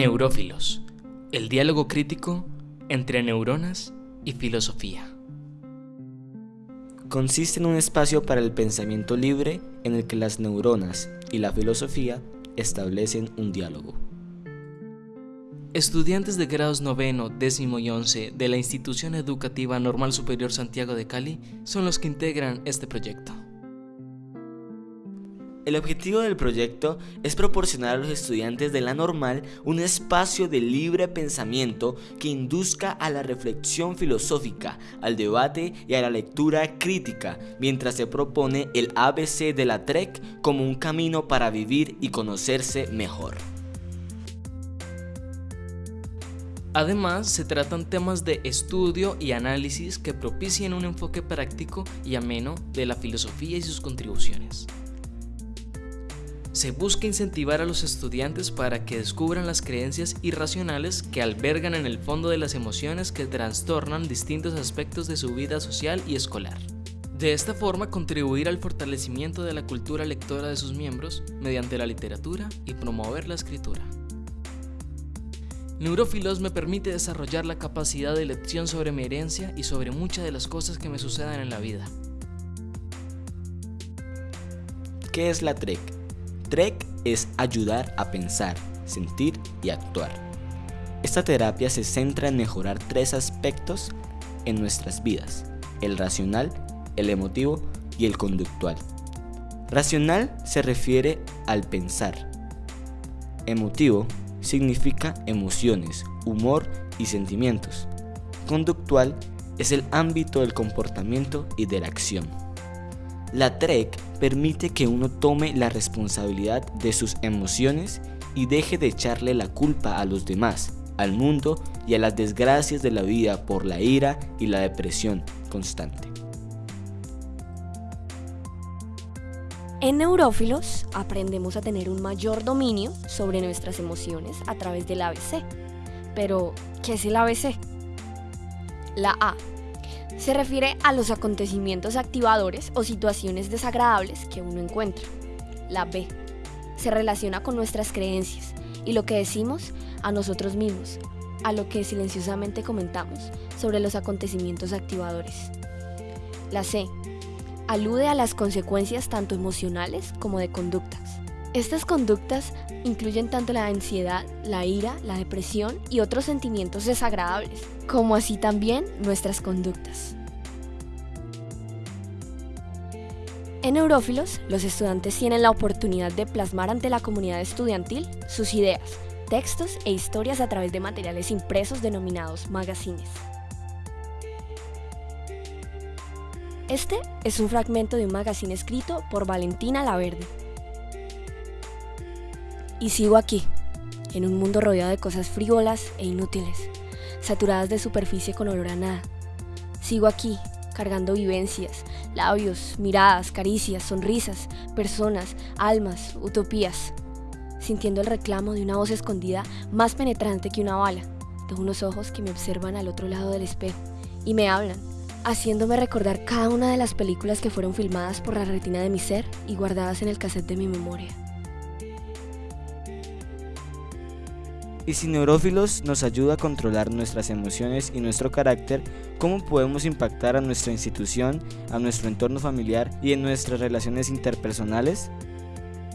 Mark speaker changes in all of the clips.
Speaker 1: Neurófilos, el diálogo crítico entre neuronas y filosofía.
Speaker 2: Consiste en un espacio para el pensamiento libre en el que las neuronas y la filosofía establecen un diálogo.
Speaker 1: Estudiantes de grados noveno, décimo y once de la Institución Educativa Normal Superior Santiago de Cali son los que integran este proyecto.
Speaker 2: El objetivo del proyecto es proporcionar a los estudiantes de la normal un espacio de libre pensamiento que induzca a la reflexión filosófica, al debate y a la lectura crítica, mientras se propone el ABC de la TREC como un camino para vivir y conocerse mejor.
Speaker 1: Además, se tratan temas de estudio y análisis que propicien un enfoque práctico y ameno de la filosofía y sus contribuciones. Se busca incentivar a los estudiantes para que descubran las creencias irracionales que albergan en el fondo de las emociones que trastornan distintos aspectos de su vida social y escolar. De esta forma contribuir al fortalecimiento de la cultura lectora de sus miembros mediante la literatura y promover la escritura. Neurófilos me permite desarrollar la capacidad de lección sobre mi herencia y sobre muchas de las cosas que me sucedan en la vida.
Speaker 2: ¿Qué es la TREC? TREC es ayudar a pensar, sentir y actuar. Esta terapia se centra en mejorar tres aspectos en nuestras vidas, el racional, el emotivo y el conductual. Racional se refiere al pensar. Emotivo significa emociones, humor y sentimientos. Conductual es el ámbito del comportamiento y de la acción. La TREC permite que uno tome la responsabilidad de sus emociones y deje de echarle la culpa a los demás, al mundo y a las desgracias de la vida por la ira y la depresión constante.
Speaker 3: En Neurófilos aprendemos a tener un mayor dominio sobre nuestras emociones a través del ABC. Pero, ¿qué es el ABC? La A se refiere a los acontecimientos activadores o situaciones desagradables que uno encuentra. La B se relaciona con nuestras creencias y lo que decimos a nosotros mismos, a lo que silenciosamente comentamos sobre los acontecimientos activadores. La C alude a las consecuencias tanto emocionales como de conductas. Estas conductas incluyen tanto la ansiedad, la ira, la depresión y otros sentimientos desagradables, como así también nuestras conductas. En Neurófilos, los estudiantes tienen la oportunidad de plasmar ante la comunidad estudiantil sus ideas, textos e historias a través de materiales impresos denominados magazines. Este es un fragmento de un magazine escrito por Valentina Laverde. Y sigo aquí, en un mundo rodeado de cosas frívolas e inútiles, saturadas de superficie con olor a nada. Sigo aquí, cargando vivencias, labios, miradas, caricias, sonrisas, personas, almas, utopías, sintiendo el reclamo de una voz escondida más penetrante que una bala, de unos ojos que me observan al otro lado del espejo y me hablan, haciéndome recordar cada una de las películas que fueron filmadas por la retina de mi ser y guardadas en el cassette de mi memoria.
Speaker 2: Y si Neurófilos nos ayuda a controlar nuestras emociones y nuestro carácter, ¿cómo podemos impactar a nuestra institución, a nuestro entorno familiar y en nuestras relaciones interpersonales?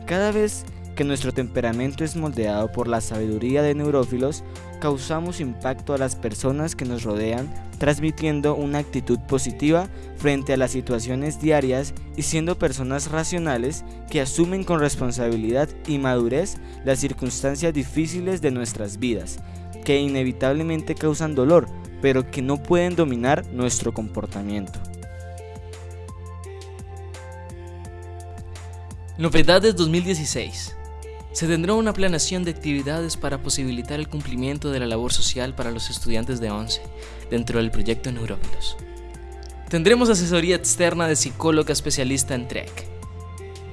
Speaker 2: Cada vez que nuestro temperamento es moldeado por la sabiduría de neurófilos, causamos impacto a las personas que nos rodean, transmitiendo una actitud positiva frente a las situaciones diarias y siendo personas racionales que asumen con responsabilidad y madurez las circunstancias difíciles de nuestras vidas, que inevitablemente causan dolor, pero que no pueden dominar nuestro comportamiento.
Speaker 1: Novedades 2016 se tendrá una planeación de actividades para posibilitar el cumplimiento de la labor social para los estudiantes de 11 dentro del proyecto Neurófilos. Tendremos asesoría externa de psicóloga especialista en TREC.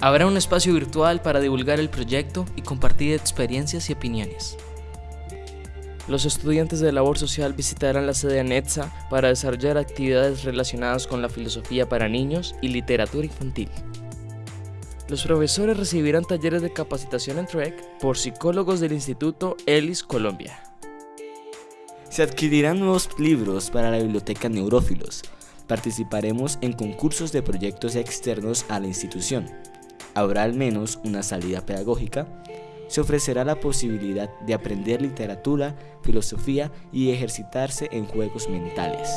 Speaker 1: Habrá un espacio virtual para divulgar el proyecto y compartir experiencias y opiniones. Los estudiantes de labor social visitarán la sede ANETSA para desarrollar actividades relacionadas con la filosofía para niños y literatura infantil. Los profesores recibirán talleres de capacitación en TREC por psicólogos del Instituto ELIS Colombia.
Speaker 2: Se adquirirán nuevos libros para la biblioteca Neurófilos. Participaremos en concursos de proyectos externos a la institución. Habrá al menos una salida pedagógica. Se ofrecerá la posibilidad de aprender literatura, filosofía y ejercitarse en juegos mentales.